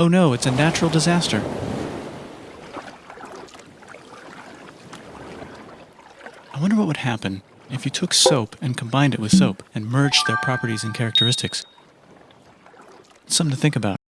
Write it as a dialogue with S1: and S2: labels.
S1: Oh no, it's a natural disaster. I wonder what would happen if you took soap and combined it with soap and merged their properties and characteristics. It's something to think about.